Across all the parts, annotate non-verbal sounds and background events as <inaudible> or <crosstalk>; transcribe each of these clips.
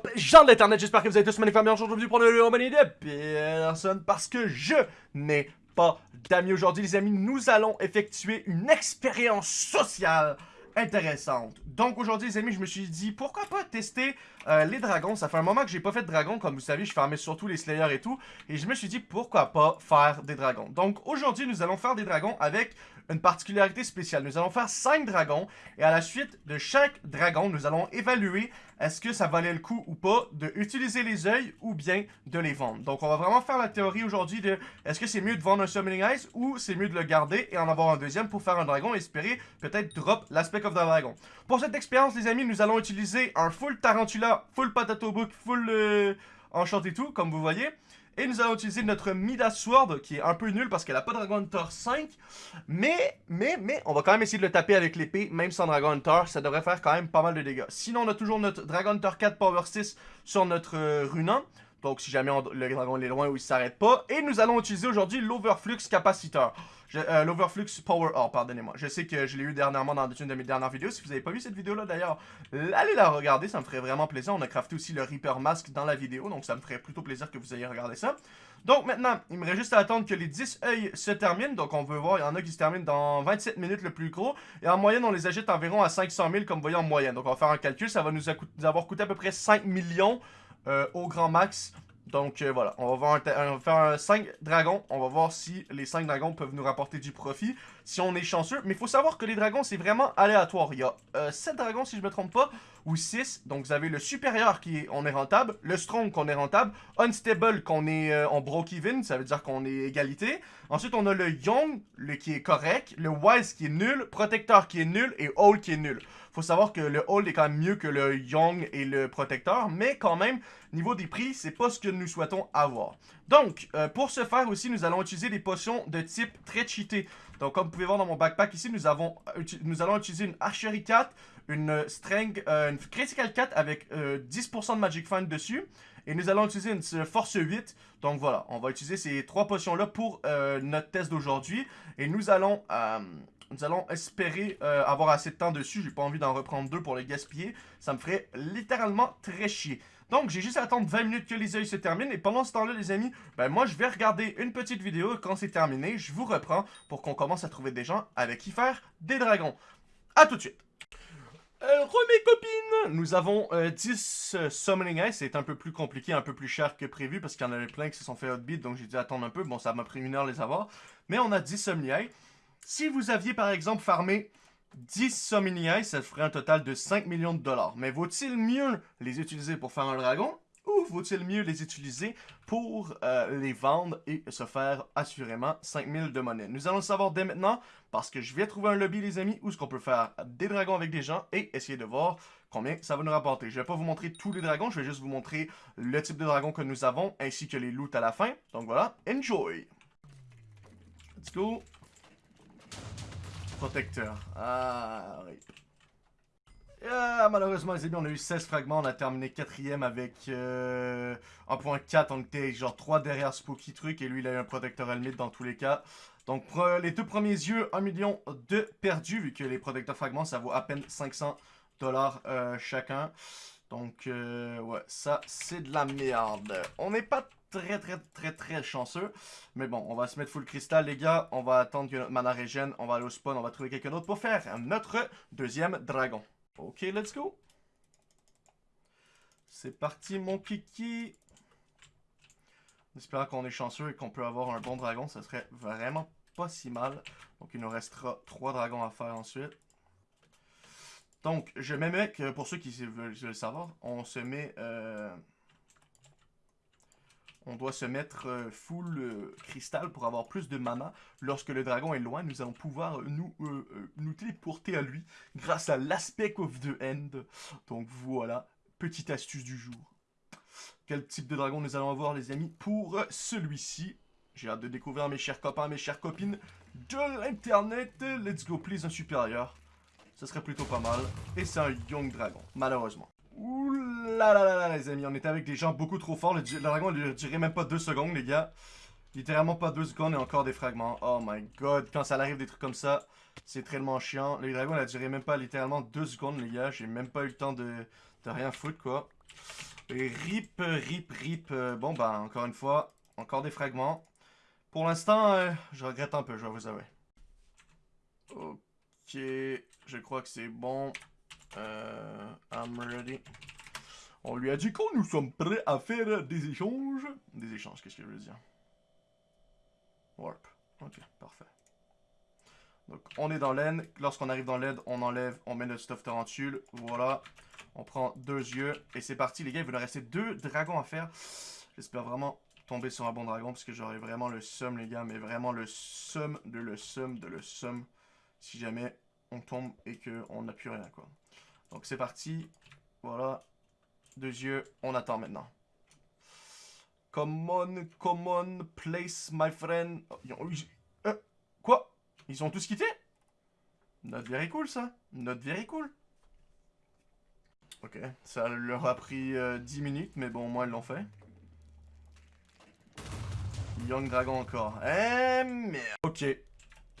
up, gens de l'internet, j'espère que vous avez tous magnifiquement bien aujourd'hui pour le compagnie de personne parce que je n'ai pas d'amis aujourd'hui les amis, nous allons effectuer une expérience sociale intéressante. Donc aujourd'hui les amis, je me suis dit pourquoi pas tester euh, les dragons? Ça fait un moment que j'ai pas fait de dragons, comme vous savez, je farmais surtout les slayers et tout. Et je me suis dit pourquoi pas faire des dragons? Donc aujourd'hui nous allons faire des dragons avec une particularité spéciale. Nous allons faire 5 dragons et à la suite de chaque dragon, nous allons évaluer est-ce que ça valait le coup ou pas de utiliser les œils ou bien de les vendre. Donc on va vraiment faire la théorie aujourd'hui de est-ce que c'est mieux de vendre un Summoning Ice ou c'est mieux de le garder et en avoir un deuxième pour faire un dragon et espérer peut-être drop l'aspect of the dragon. Pour cette expérience les amis, nous allons utiliser un full Tarantula, full Potato Book, full euh, Enchanté tout comme vous voyez. Et nous allons utiliser notre Midas Sword, qui est un peu nul parce qu'elle n'a pas Dragon Hunter 5. Mais, mais, mais, on va quand même essayer de le taper avec l'épée, même sans Dragon Hunter. Ça devrait faire quand même pas mal de dégâts. Sinon, on a toujours notre Dragon Hunter 4 Power 6 sur notre euh. Donc, si jamais le dragon est loin ou il s'arrête pas. Et nous allons utiliser aujourd'hui l'Overflux Capaciteur. L'Overflux Power Or, pardonnez-moi. Je sais que je l'ai eu dernièrement dans une de mes dernières vidéos. Si vous n'avez pas vu cette vidéo-là, d'ailleurs, allez la regarder. Ça me ferait vraiment plaisir. On a crafté aussi le Reaper Mask dans la vidéo. Donc, ça me ferait plutôt plaisir que vous ayez regardé ça. Donc, maintenant, il me reste juste à attendre que les 10 œils se terminent. Donc, on veut voir, il y en a qui se terminent dans 27 minutes le plus gros. Et en moyenne, on les agite environ à 500 000, comme vous voyez en moyenne. Donc, on va faire un calcul. Ça va nous, avoir coûté à peu près 5 millions euh, au grand max donc euh, voilà, on va, faire 5 dragons. On va voir si les 5 dragons peuvent nous rapporter du profit. Si on est chanceux. Mais il faut savoir que les dragons, c'est vraiment aléatoire. Il y a 7 euh, dragons, si je me trompe pas, ou 6. Donc vous avez le supérieur qui est, on est rentable. Le strong qu'on est rentable. Unstable qu'on est euh, en broke even. Ça veut dire qu'on est égalité. Ensuite, on a le young, le qui est correct. Le wise qui est nul. Protecteur qui est nul. Et old qui est nul faut savoir que le hold est quand même mieux que le young et le protecteur, mais quand même, niveau des prix, c'est pas ce que nous souhaitons avoir. Donc, euh, pour ce faire aussi, nous allons utiliser des potions de type très cheaté. Donc, comme vous pouvez voir dans mon backpack ici, nous, avons, nous allons utiliser une Archery 4, une Strength, euh, une Critical 4 avec 10% euh, de Magic Find dessus. Et nous allons utiliser une Force 8. Donc voilà, on va utiliser ces trois potions-là pour notre test d'aujourd'hui. Et nous allons nous allons espérer euh, avoir assez de temps dessus. J'ai pas envie d'en reprendre deux pour les gaspiller. Ça me ferait littéralement très chier. Donc, j'ai juste à attendre 20 minutes que les yeux se terminent. Et pendant ce temps-là, les amis, ben moi, je vais regarder une petite vidéo. Quand c'est terminé, je vous reprends pour qu'on commence à trouver des gens avec qui faire des dragons. A tout de suite euh, mes copines, nous avons 10 euh, Summoning Ice, c'est un peu plus compliqué, un peu plus cher que prévu parce qu'il y en avait plein qui se sont fait hotbeat, donc j'ai dû attendre un peu, bon ça m'a pris une heure les avoir, mais on a 10 Summoning Ice, si vous aviez par exemple farmé 10 Summoning ça ferait un total de 5 millions de dollars. Mais vaut-il mieux les utiliser pour faire un dragon ou vaut-il mieux les utiliser pour euh, les vendre et se faire assurément 5000 de monnaie? Nous allons le savoir dès maintenant parce que je vais trouver un lobby les amis où ce qu'on peut faire des dragons avec des gens et essayer de voir combien ça va nous rapporter. Je vais pas vous montrer tous les dragons, je vais juste vous montrer le type de dragon que nous avons ainsi que les loots à la fin. Donc voilà, enjoy Let's go protecteur. Ah, oui. Ah, malheureusement, les amis, on a eu 16 fragments. On a terminé quatrième avec euh, 1.4. On était genre 3 derrière Spooky Truc. Et lui, il a eu un protecteur helmet dans tous les cas. Donc, les deux premiers yeux, 1 million de perdus. Vu que les protecteurs fragments, ça vaut à peine 500 dollars euh, chacun. Donc, euh, ouais, ça, c'est de la merde. On n'est pas très, très, très, très chanceux. Mais bon, on va se mettre full cristal, les gars. On va attendre que notre mana régène. On va aller au spawn. On va trouver quelqu'un d'autre pour faire notre deuxième dragon. Ok, let's go. C'est parti, mon kiki. J'espère qu'on est chanceux et qu'on peut avoir un bon dragon. Ça serait vraiment pas si mal. Donc, il nous restera trois dragons à faire ensuite. Donc, je mets mec, pour ceux qui veulent le savoir, on se met... Euh, on doit se mettre euh, full euh, cristal pour avoir plus de mana. Lorsque le dragon est loin, nous allons pouvoir nous, nous téléporter à lui grâce à l'aspect of the end. Donc voilà, petite astuce du jour. Quel type de dragon nous allons avoir les amis pour celui-ci? J'ai hâte de découvrir mes chers copains, mes chères copines de l'internet. Let's go please, un supérieur. Ce serait plutôt pas mal. Et c'est un Young Dragon, malheureusement. Ouh là là là là les amis, on était avec des gens beaucoup trop forts. Le, dragon ne durait même pas 2 secondes les gars. Littéralement pas 2 secondes et encore des fragments. Oh my god, quand ça arrive des trucs comme ça, c'est tellement chiant. Le dragon a duré même pas littéralement 2 secondes les gars. J'ai même pas eu le temps de, de rien foutre quoi. Rip, rip, rip. Euh, bon, bah, encore une fois, encore des fragments. Pour l'instant, euh, je regrette un peu, je vais vous avouer. Ok, je crois que c'est bon. Euh, I'm ready. On lui a dit qu'on nous sommes prêts à faire des échanges. Des échanges, qu'est-ce que je veux dire? Warp. Ok, parfait. Donc, on est dans l'aide. Lorsqu'on arrive dans l'aide, on enlève, on met notre stuff tarentule. Voilà. On prend deux yeux. Et c'est parti, les gars. Il va nous rester deux dragons à faire. J'espère vraiment tomber sur un bon dragon. Parce que j'aurai vraiment le sum, les gars. Mais vraiment le sum de le sum de le sum. Si jamais on tombe et qu'on n'a plus rien, quoi. Donc, c'est parti. Voilà. Deux yeux. On attend maintenant. Come on, come on, place, my friend. Oh, euh, quoi? Ils ont tous quitté? Not very cool, ça. Not very cool. Ok, ça leur a pris 10 euh, minutes, mais bon, moi, ils l'ont fait. Young Dragon encore. Eh, merde. Ok.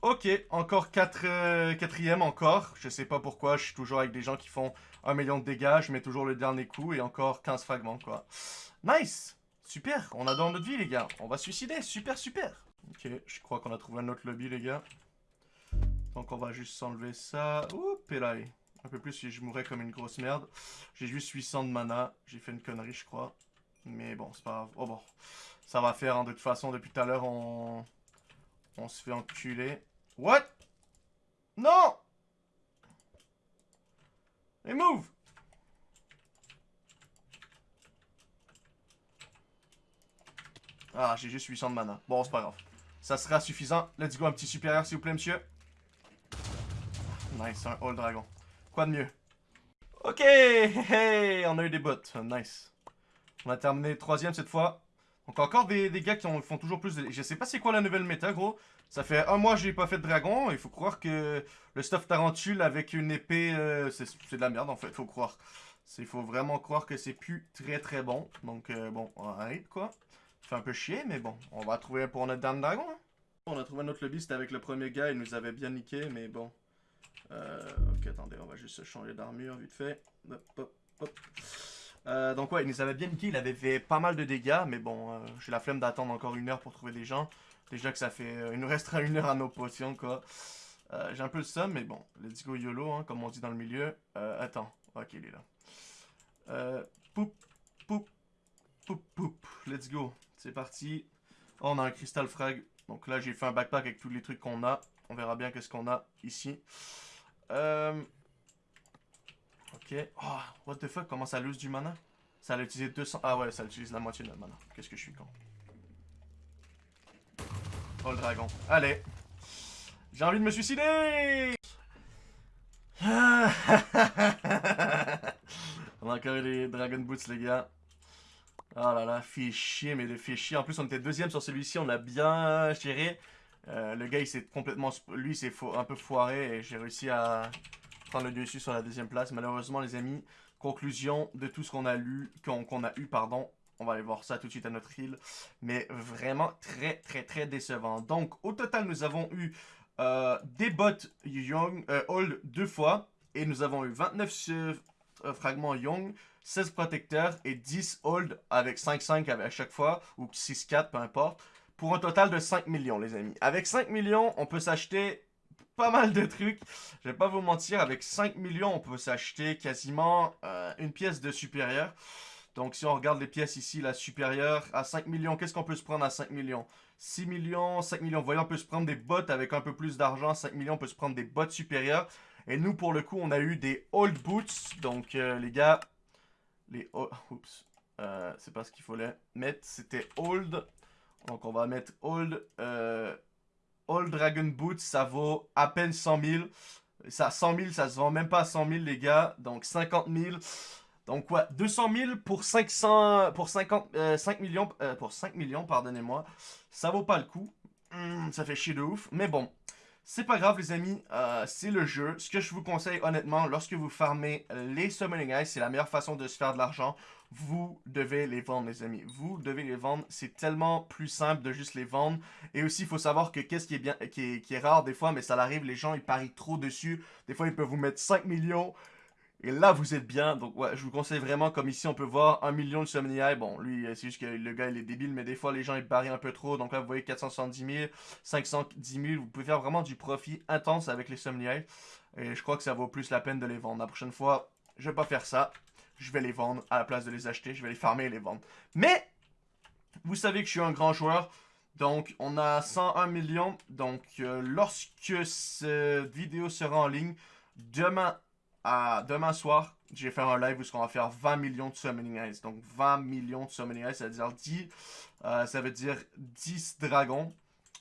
Ok, encore 4 euh, quatrième encore. Je sais pas pourquoi, je suis toujours avec des gens qui font 1 million de dégâts. Je mets toujours le dernier coup et encore 15 fragments, quoi. Nice Super, on a dans notre vie, les gars. On va suicider, super, super. Ok, je crois qu'on a trouvé un autre lobby, les gars. Donc on va juste s'enlever ça. Oups, là. Un peu plus si je mourrais comme une grosse merde. J'ai juste 800 de mana. J'ai fait une connerie, je crois. Mais bon, c'est pas grave. Oh bon. Ça va faire, hein. de toute façon, depuis tout à l'heure, on... On se fait enculer. What? Non! Et move! Ah, j'ai juste 800 de mana. Bon, c'est pas grave. Ça sera suffisant. Let's go, un petit supérieur, s'il vous plaît, monsieur. Nice, un All Dragon. Quoi de mieux? Ok, hey, on a eu des bots. Nice. On a terminé troisième cette fois. Donc encore des, gars qui font toujours plus. Je sais pas c'est quoi la nouvelle méta, gros. Ça fait un mois que j'ai pas fait de dragon. Il faut croire que le stuff tarentule avec une épée, euh, c'est de la merde en fait, faut croire. Il faut vraiment croire que c'est plus très très bon. Donc euh, bon, on arrête quoi. Ça fait un peu chier, mais bon, on va trouver pour notre dernier dragon. Hein. On a trouvé notre lobby, c'était avec le premier gars, il nous avait bien niqué, mais bon. Euh, ok, attendez, on va juste changer d'armure vite fait. Hop, hop, hop. Euh, donc ouais, il nous avait bien niqué, il avait fait pas mal de dégâts, mais bon, euh, j'ai la flemme d'attendre encore une heure pour trouver des gens. Déjà que ça fait... Euh, il nous restera une heure à nos potions, quoi. j'ai un peu le seum, mais bon, let's go YOLO, hein, comme on dit dans le milieu. attends, ok, il est là. poup, poup, poup, poup, let's go. C'est parti. Oh, on a un cristal frag. Donc là, j'ai fait un backpack avec tous les trucs qu'on a. On verra bien qu'est-ce qu'on a ici. Euh... Ok. Oh, what the fuck, comment ça lose du mana? Ça a utilisé 200... Ah ouais, ça utilise la moitié de notre mana. Qu'est-ce que je suis con. Oh, le dragon. Allez. J'ai envie de me suicider <laughs> On a encore eu les Dragon Boots, les gars. Oh là là, fait chier, mais de fait chier. En plus, on était deuxième sur celui-ci, on a bien géré. Euh, le gars, il s'est complètement... Lui, c'est un peu foiré et j'ai réussi à prendre le dessus sur la deuxième place. Malheureusement, les amis, conclusion de tout ce qu'on a lu, qu'on a eu, pardon. On va aller voir ça tout de suite à notre île. Mais vraiment très, très, très décevant. Donc, au total, nous avons eu euh, des bots Young, euh, Old deux fois. Et nous avons eu 29 fragments Young, 16 protecteurs et 10 Old avec 5-5 à chaque fois. Ou 6-4, peu importe. Pour un total de 5 millions, les amis. Avec 5 millions, on peut s'acheter pas mal de trucs. Je vais pas vous mentir, avec 5 millions, on peut s'acheter quasiment euh, une pièce de supérieur. Donc si on regarde les pièces ici, la supérieure, à 5 millions, qu'est-ce qu'on peut se prendre à 5 millions? 6 millions, 5 millions. Vous voyez, on peut se prendre des bottes avec un peu plus d'argent. 5 millions, on peut se prendre des bottes supérieures. Et nous, pour le coup, on a eu des old boots. Donc, euh, les gars, les... oups. Euh, c'est pas ce qu'il fallait mettre. C'était old. Donc, on va mettre old... Euh, All Dragon Boots, ça vaut à peine 100 000. Ça, 100 000, ça se vend même pas à 100 000, les gars. Donc, 50 000. Donc, quoi, 200 000 pour 500, pour 50, 5 euh, millions, euh, pour 5 millions, pardonnez-moi. Ça vaut pas le coup. Hmm, ça fait chier de ouf. Mais bon, c'est pas grave, les amis. Euh, c'est le jeu. Ce que je vous conseille, honnêtement, lorsque vous farmez les Summoning Eyes, c'est la meilleure façon de se faire de l'argent vous devez les vendre, les amis. Vous devez les vendre. C'est tellement plus simple de juste les vendre. Et aussi, il faut savoir que qu'est-ce qui est bien, qui est, rare des fois, mais ça arrive, les gens, ils parient trop dessus. Des fois, ils peuvent vous mettre 5 millions. Et là, vous êtes bien. Donc, ouais, je vous conseille vraiment, comme ici, on peut voir 1 million de Eye. Bon, lui, c'est juste que le gars, il est débile, mais des fois, les gens, ils barrent un peu trop. Donc là, vous voyez 470 000, 510 000. Vous pouvez faire vraiment du profit intense avec les Eye. Et je crois que ça vaut plus la peine de les vendre. La prochaine fois, je vais pas faire ça. Je vais les vendre à la place de les acheter. Je vais les farmer et les vendre. Mais, vous savez que je suis un grand joueur. Donc, on a 101 millions. Donc, euh, lorsque cette vidéo sera en ligne, demain demain soir, je vais faire un live où on va faire 20 millions de Summoning Eyes. Donc 20 millions de Summoning Eyes, ça veut dire 10, euh, ça veut dire 10 dragons.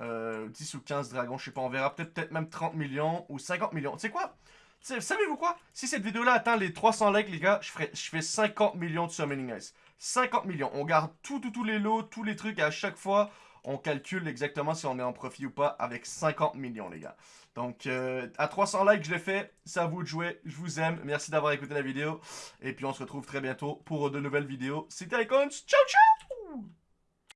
10 euh, ou 15 dragons, je sais pas, on verra peut-être peut même 30 millions ou 50 millions. Tu sais quoi? Savez-vous quoi? Si cette vidéo-là atteint les 300 likes, les gars, je, fais 50 millions de Summoning Eyes. 50 millions. On garde tout, tout, tous les lots, tous les trucs, à chaque fois, on calcule exactement si on est en profit ou pas avec 50 millions, les gars. Donc, euh, à 300 likes, je l'ai fait. C'est à vous de. Je vous aime. Merci d'avoir écouté la vidéo. Et puis, on se retrouve très bientôt pour de nouvelles vidéos. C'était Icons. Ciao, ciao